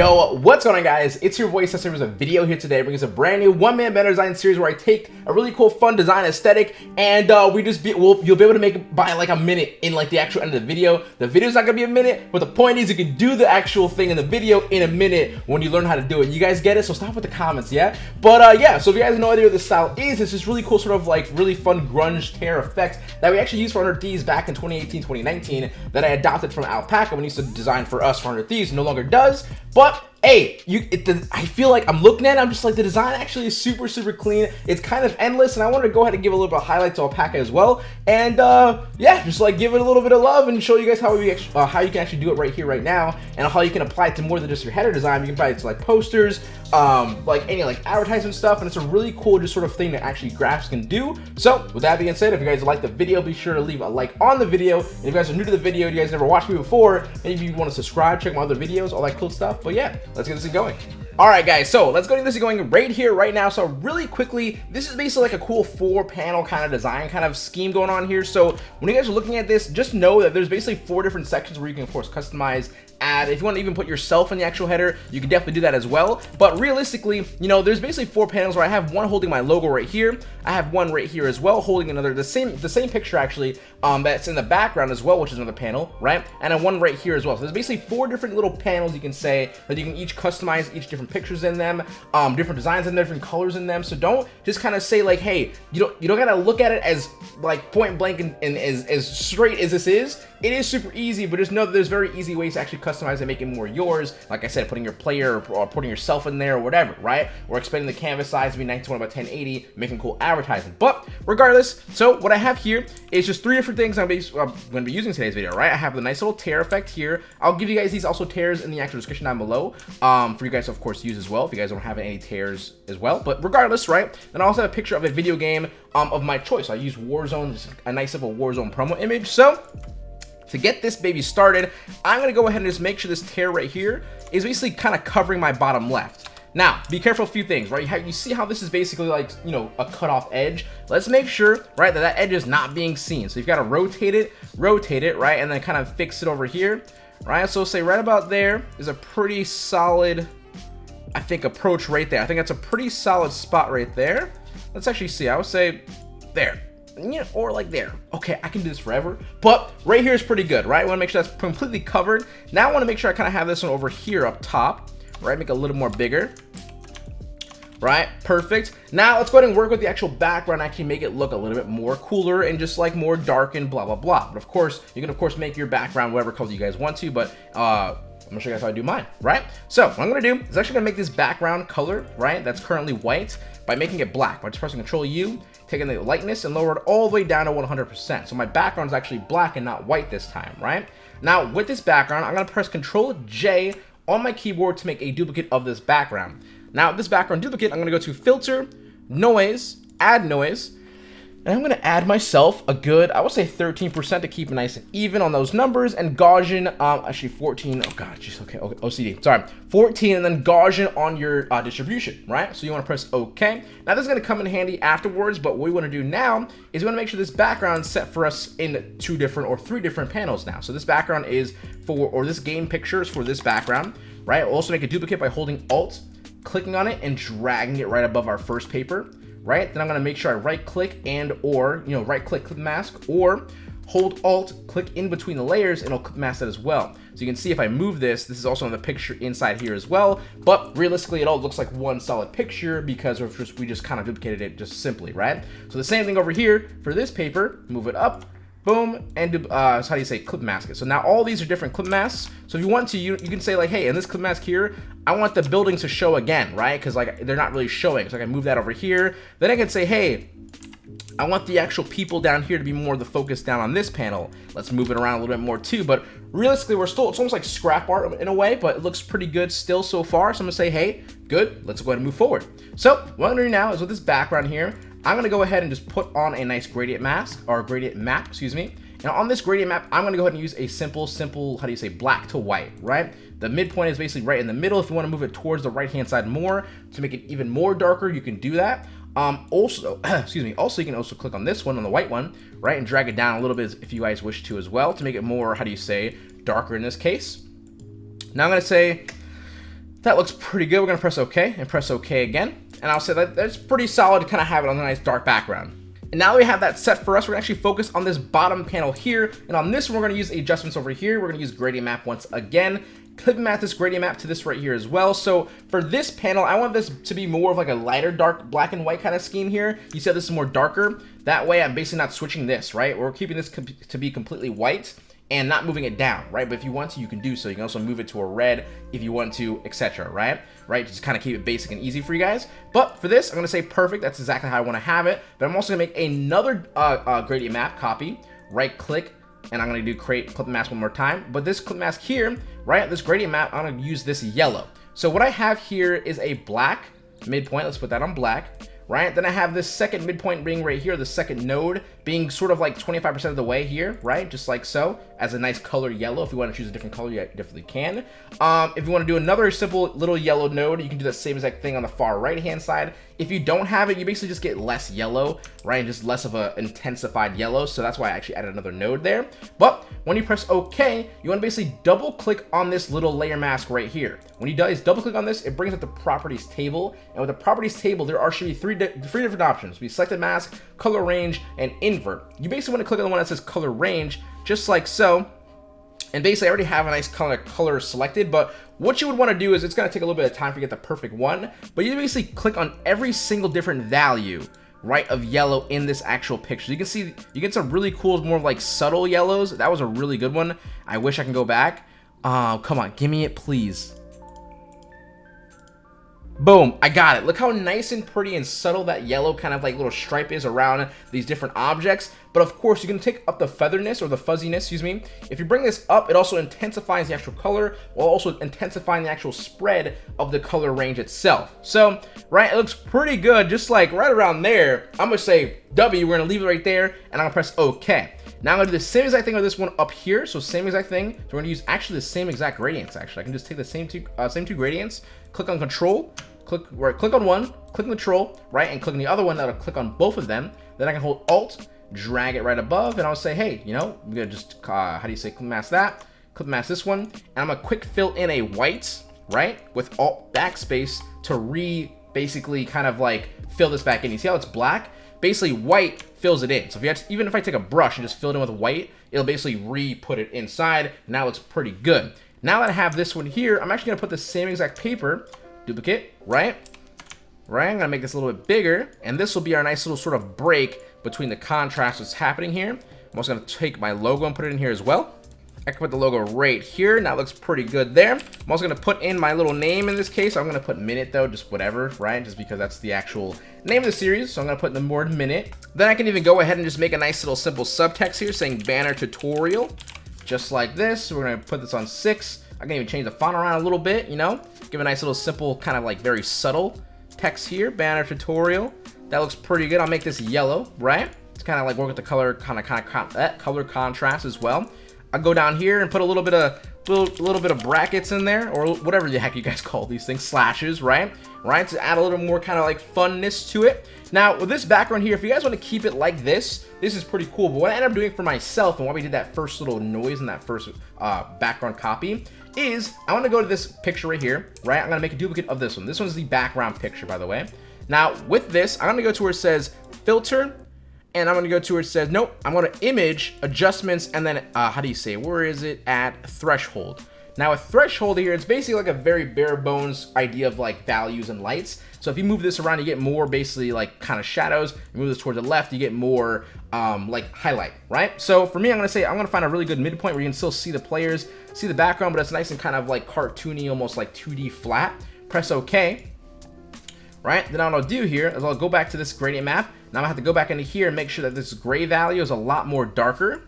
Yo, what's going on guys? It's your boy Cesar with a video here today bringing us a brand new one-man banner design series where I take a really cool fun design aesthetic and uh, we just be, we'll, you'll be able to make it by like a minute in like the actual end of the video. The video's not gonna be a minute, but the point is you can do the actual thing in the video in a minute when you learn how to do it. You guys get it? So stop with the comments, yeah? But uh, yeah, so if you guys have no idea what this style is, it's this really cool sort of like really fun grunge tear effect that we actually used for 100 Thieves back in 2018, 2019 that I adopted from Alpaca when he used to design for us for 100 Thieves. No longer does, but up hey, you, it, the, I feel like I'm looking at it, I'm just like, the design actually is super, super clean. It's kind of endless, and I wanted to go ahead and give a little bit of highlight to Alpaca as well. And uh, yeah, just like give it a little bit of love and show you guys how we uh, how you can actually do it right here, right now, and how you can apply it to more than just your header design. You can apply it to like posters, um, like any like advertisement stuff, and it's a really cool just sort of thing that actually graphs can do. So with that being said, if you guys like the video, be sure to leave a like on the video. And if you guys are new to the video, you guys never watched me before, maybe you want to subscribe, check my other videos, all that cool stuff. But yeah, let's get this going. Alright guys, so let's go get this going right here, right now. So really quickly, this is basically like a cool four panel kind of design kind of scheme going on here. So when you guys are looking at this, just know that there's basically four different sections where you can of course customize add. If you want to even put yourself in the actual header, you can definitely do that as well. But realistically, you know, there's basically four panels where I have one holding my logo right here. I have one right here as well, holding another, the same the same picture actually, um, that's in the background as well, which is another panel, right? And then one right here as well. So there's basically four different little panels you can say that you can each customize each different pictures in them, um, different designs and different colors in them. So don't just kind of say like, hey, you don't you don't gotta look at it as like point blank and, and as, as straight as this is. It is super easy, but just know that there's very easy ways to actually customize and make it more yours. Like I said, putting your player or, putting yourself in there or whatever, right? Or expanding the canvas size to be 1920 by 1080, making cool advertising. But regardless, so what I have here is just three different things I'm, going to be using today's video, right? I have the nice little tear effect here. I'll give you guys these also tears in the actual description down below um, for you guys to, of course, use as well if you guys don't have any tears as well. But regardless, right? Then I also have a picture of a video game um, of my choice. I use Warzone, a nice little Warzone promo image. So to get this baby started, I'm going to go ahead and just make sure this tear right here is basically kind of covering my bottom left. Now, be careful a few things, right? You see how this is basically like, you know, a cut off edge? Let's make sure, right, that that edge is not being seen. So you've got to rotate it, rotate it, right, and then kind of fix it over here, right? So say right about there is a pretty solid, I think, approach right there. I think that's a pretty solid spot right there. Let's actually see. I would say there you know, or like there. Okay, I can do this forever, but right here is pretty good, right? I want to make sure that's completely covered. Now I want to make sure I kind of have this one over here up top, right? Make it a little more bigger, right? Perfect. Now let's go ahead and work with the actual background, actually make it look a little bit more cooler and just like more dark and blah, blah, blah. But of course, you can of course make your background whatever color you guys want to, but uh, I'm gonna show you guys how I do mine, right? So what I'm gonna do is actually gonna make this background color, right? That's currently white by making it black by just pressing Control U taking the lightness and lower it all the way down to 100%. So my background is actually black and not white this time, right? Now with this background, I'm gonna press Control J on my keyboard to make a duplicate of this background. Now this background duplicate, I'm gonna go to Filter, Noise, Add Noise, and I'm going to add myself a good, I would say 13% to keep it nice and even on those numbers. And Gaussian, um, actually 14, oh god, jeez, okay, okay, OCD, sorry. 14 and then Gaussian on your uh, distribution, right? So you want to press OK. Now this is going to come in handy afterwards, but what we want to do now is we want to make sure this background set for us in two different or three different panels now. So this background is for, or this game picture is for this background, right? We'll also make a duplicate by holding Alt, clicking on it, and dragging it right above our first paper right? Then I'm gonna make sure I right click and or, you know, right click clip mask or hold alt, click in between the layers and it'll clip mask that as well. So you can see if I move this, this is also in the picture inside here as well, but realistically it all looks like one solid picture because just, we just kind of duplicated it just simply, right? So the same thing over here for this paper, move it up, boom, and uh, how do you say clip mask it. So now all these are different clip masks. So if you want to, you, you can say like, hey, in this clip mask here, I want the buildings to show again, right? Because like they're not really showing. So I can move that over here. Then I can say, hey, I want the actual people down here to be more of the focus down on this panel. Let's move it around a little bit more too. But realistically, we're still, it's almost like scrap art in a way, but it looks pretty good still so far. So I'm gonna say, hey, good, let's go ahead and move forward. So what I'm gonna do now is with this background here, I'm going to go ahead and just put on a nice gradient mask, or gradient map, excuse me. Now on this gradient map, I'm going to go ahead and use a simple, simple, how do you say, black to white, right? The midpoint is basically right in the middle. If you want to move it towards the right-hand side more to make it even more darker, you can do that. Um, also, excuse me, also you can also click on this one, on the white one, right, and drag it down a little bit if you guys wish to as well to make it more, how do you say, darker in this case. Now I'm going to say, That looks pretty good. We're gonna press OK and press OK again. And I'll say that that's pretty solid to kind of have it on a nice dark background. And now that we have that set for us, we're gonna actually focus on this bottom panel here. And on this one, we're gonna use adjustments over here. We're gonna use gradient map once again. Clip map this gradient map to this right here as well. So for this panel, I want this to be more of like a lighter dark black and white kind of scheme here. You said this is more darker. That way I'm basically not switching this, right? We're keeping this to be completely white and not moving it down, right? But if you want to, you can do so. You can also move it to a red if you want to, etc., right? Right, just kind of keep it basic and easy for you guys. But for this, I'm gonna say perfect. That's exactly how I want to have it. But I'm also gonna make another uh, uh, gradient map copy. Right click, and I'm gonna do create clip mask one more time. But this clip mask here, right, this gradient map, I'm gonna use this yellow. So what I have here is a black midpoint. Let's put that on black right? Then I have this second midpoint ring right here, the second node being sort of like 25% of the way here, right? Just like so, as a nice color yellow. If you want to choose a different color, you definitely can. Um, if you want to do another simple little yellow node, you can do the same exact thing on the far right-hand side. If you don't have it, you basically just get less yellow, right? Just less of a intensified yellow. So that's why I actually added another node there. But when you press OK, you want to basically double click on this little layer mask right here. When you guys double click on this, it brings up the properties table. And with the properties table, there are should be three, three different options. We select the mask, color range, and You basically want to click on the one that says color range, just like so. And basically, I already have a nice color, color selected, but what you would want to do is it's going to take a little bit of time to get the perfect one, but you basically click on every single different value right of yellow in this actual picture. You can see you get some really cool, more like subtle yellows. That was a really good one. I wish I can go back. Oh, come on, give me it, please. Boom, I got it. Look how nice and pretty and subtle that yellow kind of like little stripe is around these different objects. But of course, you can take up the featherness or the fuzziness, excuse me. If you bring this up, it also intensifies the actual color while also intensifying the actual spread of the color range itself. So, right, it looks pretty good, just like right around there. I'm gonna say W, we're gonna leave it right there, and I'm gonna press OK. Now I'm gonna do the same exact thing with this one up here. So same exact thing. So we're gonna use actually the same exact gradients. Actually, I can just take the same two, uh, same two gradients, click on Control, click right, click on one, click on control, right, and click on the other one. That'll click on both of them. Then I can hold Alt, drag it right above, and I'll say, hey, you know, I'm gonna just uh, how do you say clip mask that? Clip mask this one, and I'm gonna quick fill in a white, right, with Alt backspace to re basically kind of like fill this back in. You see how it's black? Basically, white fills it in. So if you to, even if I take a brush and just fill it in with white, it'll basically re-put it inside. Now it looks pretty good. Now that I have this one here, I'm actually gonna put the same exact paper duplicate, right? Right, I'm gonna make this a little bit bigger, and this will be our nice little sort of break between the contrast that's happening here. I'm also gonna take my logo and put it in here as well. I can put the logo right here. and that looks pretty good there. I'm also gonna put in my little name in this case. I'm gonna put minute though, just whatever, right? Just because that's the actual name of the series. So I'm gonna put the word minute. Then I can even go ahead and just make a nice little simple subtext here saying banner tutorial, just like this. We're gonna put this on six. I can even change the font around a little bit, you know? Give a nice little simple, kind of like very subtle text here. Banner tutorial. That looks pretty good. I'll make this yellow, right? It's kind of like work with the color, kind of, kind of, that color contrast as well. I'll go down here and put a little bit of, little, little bit of brackets in there, or whatever the heck you guys call these things, slashes, right? Right, to add a little more kind of like funness to it. Now, with this background here, if you guys want to keep it like this, this is pretty cool. But what I ended up doing for myself and why we did that first little noise in that first uh, background copy is I want to go to this picture right here, right? I'm going to make a duplicate of this one. This one's the background picture, by the way. Now, with this, I'm going to go to where it says filter, and I'm going to go to where it says, nope, I'm going to image, adjustments, and then, uh, how do you say, where is it at threshold? Now, a threshold here, it's basically like a very bare bones idea of like values and lights. So if you move this around, you get more basically like kind of shadows. You move this towards the left, you get more um, like highlight, right? So for me, I'm gonna say I'm gonna find a really good midpoint where you can still see the players, see the background, but it's nice and kind of like cartoony, almost like 2D flat. Press OK. Right, then what I'll do here is I'll go back to this gradient map. Now I have to go back into here and make sure that this gray value is a lot more darker.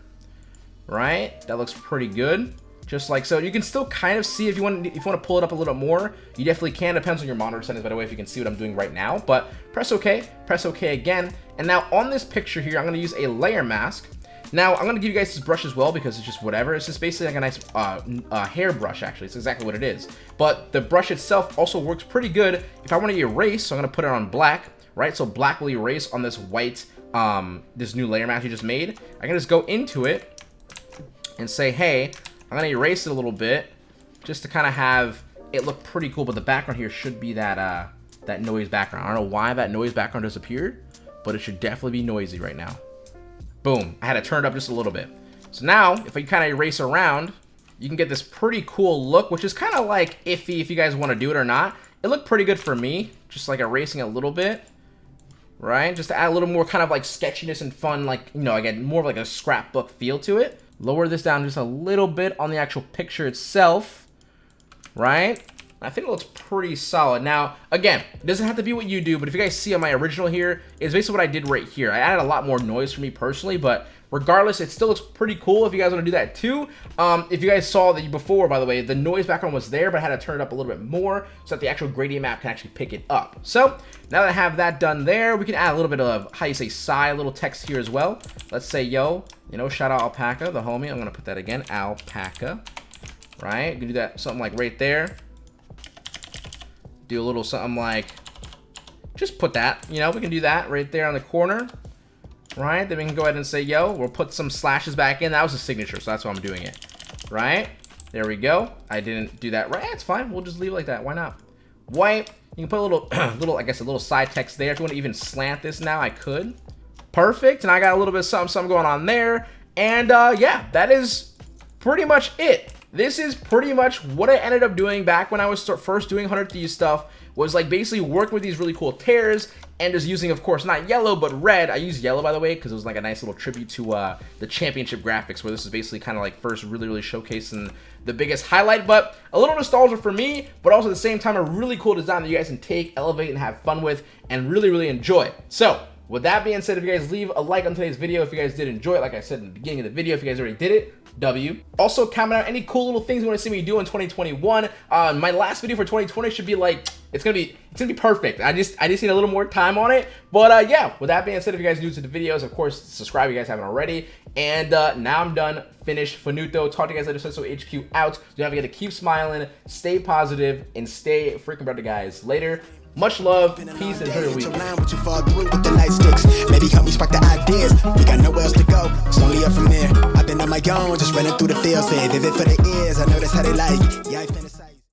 Right, that looks pretty good just like so. You can still kind of see if you want if you want to pull it up a little more, you definitely can. Depends on your monitor settings, by the way, if you can see what I'm doing right now. But press OK, press OK again. And now on this picture here, I'm going to use a layer mask. Now, I'm going to give you guys this brush as well because it's just whatever. It's just basically like a nice uh, uh, hair brush, actually. It's exactly what it is. But the brush itself also works pretty good. If I want to erase, so I'm going to put it on black, right? So black will erase on this white, um, this new layer mask you just made. I can just go into it and say, hey, I'm going to erase it a little bit just to kind of have it look pretty cool, but the background here should be that uh, that noise background. I don't know why that noise background disappeared, but it should definitely be noisy right now. Boom. I had to turn it up just a little bit. So now, if I kind of erase around, you can get this pretty cool look, which is kind of like iffy if you guys want to do it or not. It looked pretty good for me, just like erasing a little bit, right? Just to add a little more kind of like sketchiness and fun, like, you know, again, more of like a scrapbook feel to it. Lower this down just a little bit on the actual picture itself, right? I think it looks pretty solid. Now, again, it doesn't have to be what you do, but if you guys see on my original here, it's basically what I did right here. I added a lot more noise for me personally, but regardless, it still looks pretty cool if you guys want to do that too. Um, if you guys saw that before, by the way, the noise background was there, but I had to turn it up a little bit more so that the actual gradient map can actually pick it up. So, now that I have that done there, we can add a little bit of, how you say, sigh, little text here as well. Let's say, yo, you know, shout out Alpaca, the homie. I'm going to put that again, Alpaca, right? You can do that, something like right there do a little something like, just put that, you know, we can do that right there on the corner, right? Then we can go ahead and say, yo, we'll put some slashes back in. That was a signature, so that's why I'm doing it, right? There we go. I didn't do that right. It's fine. We'll just leave it like that. Why not? White. You can put a little, little, I guess, a little side text there. If you want to even slant this now, I could. Perfect. And I got a little bit of something, something going on there. And uh, yeah, that is pretty much it this is pretty much what I ended up doing back when I was first doing 100 Thieves stuff, was like basically working with these really cool tears and just using, of course, not yellow, but red. I use yellow, by the way, because it was like a nice little tribute to uh, the championship graphics, where this is basically kind of like first really, really showcasing the biggest highlight, but a little nostalgia for me, but also at the same time, a really cool design that you guys can take, elevate, and have fun with, and really, really enjoy. So, with that being said, if you guys leave a like on today's video, if you guys did enjoy it, like I said in the beginning of the video, if you guys already did it, W. Also, comment out any cool little things you want to see me do in 2021. Uh, my last video for 2020 should be like, it's gonna be, it's gonna be perfect. I just, I just need a little more time on it. But uh, yeah, with that being said, if you guys new to the videos, of course, subscribe if you guys haven't already. And uh, now I'm done, finished, finito. Talk to you guys later, so HQ out. Don't forget to keep smiling, stay positive, and stay freaking better, guys. Later. Much love, peace, and enjoy your week. Maybe help me spark the ideas. We got nowhere else to go. It's only up from there. I've been on my own, just running through the field. Say vivid for the ears. I know that's how they like. Yeah,